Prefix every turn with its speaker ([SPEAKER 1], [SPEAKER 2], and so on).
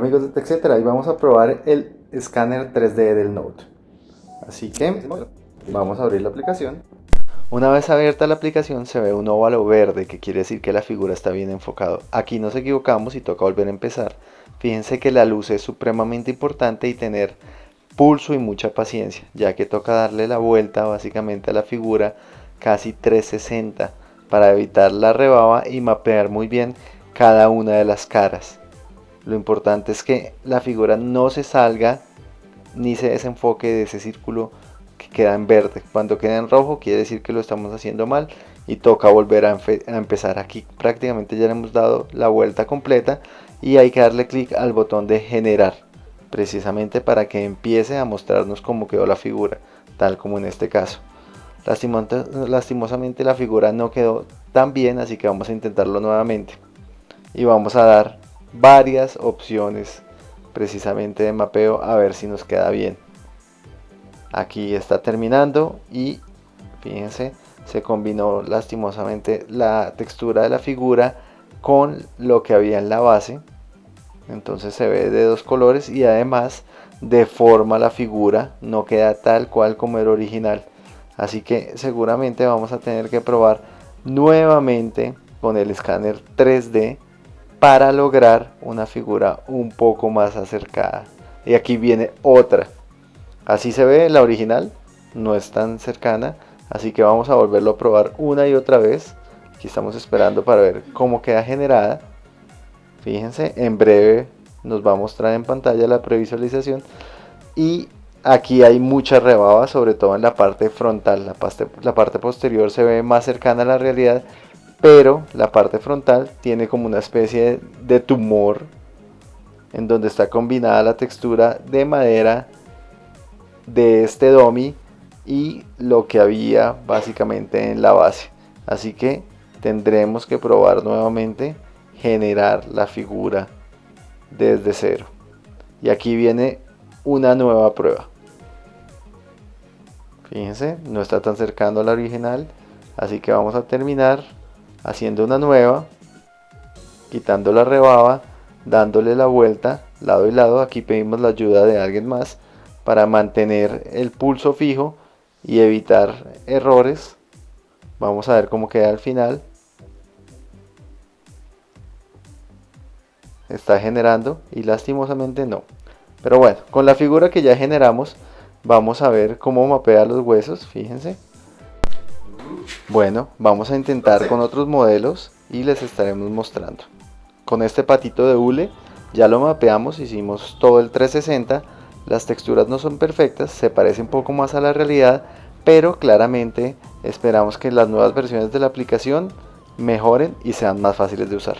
[SPEAKER 1] Amigos de TechCetera, y vamos a probar el escáner 3D del Note. Así que vamos a abrir la aplicación. Una vez abierta la aplicación se ve un óvalo verde que quiere decir que la figura está bien enfocado. Aquí nos equivocamos y toca volver a empezar. Fíjense que la luz es supremamente importante y tener pulso y mucha paciencia, ya que toca darle la vuelta básicamente a la figura casi 360 para evitar la rebaba y mapear muy bien cada una de las caras. Lo importante es que la figura no se salga ni se desenfoque de ese círculo que queda en verde. Cuando queda en rojo quiere decir que lo estamos haciendo mal y toca volver a, empezar aquí. Prácticamente ya le hemos dado la vuelta completa y hay que darle clic al botón de generar precisamente para que empiece a mostrarnos cómo quedó la figura tal como en este caso lastimosamente la figura no quedó tan bien así que vamos a intentarlo nuevamente y vamos a dar varias opciones precisamente de mapeo a ver si nos queda bien. Aquí está terminando y fíjense se combinó lastimosamente la textura de la figura con lo que había en la base. Entonces se ve de dos colores y además deforma la figura no queda tal cual como era original. Así que seguramente vamos a tener que probar nuevamente con el escáner 3D para lograr una figura un poco más acercada. Y aquí viene otra. Así se ve la original, no es tan cercana, así que vamos a volverlo a probar una y otra vez. Aquí estamos esperando para ver cómo queda generada. Fíjense, en breve nos va a mostrar en pantalla la previsualización. Y aquí hay mucha rebaba, sobre todo en la parte frontal. La parte, la parte posterior se ve más cercana a la realidad pero la parte frontal tiene como una especie de tumor en donde está combinada la textura de madera de este domi y lo que había básicamente en la base. Así que tendremos que probar nuevamente generar la figura desde cero. Y aquí viene una nueva prueba. Fíjense no está tan cercano a la original así que vamos a terminar haciendo una nueva, quitando la rebaba, dándole la vuelta lado y lado. Aquí pedimos la ayuda de alguien más para mantener el pulso fijo y evitar errores. Vamos a ver cómo queda al final. Está generando y lastimosamente no. Pero bueno, con la figura que ya generamos, vamos a ver cómo mapea los huesos, fíjense. Bueno, vamos a intentar con otros modelos y les estaremos mostrando. Con este patito de hule ya lo mapeamos, hicimos todo el 360, las texturas no son perfectas, se parece un poco más a la realidad, pero claramente esperamos que las nuevas versiones de la aplicación mejoren y sean más fáciles de usar.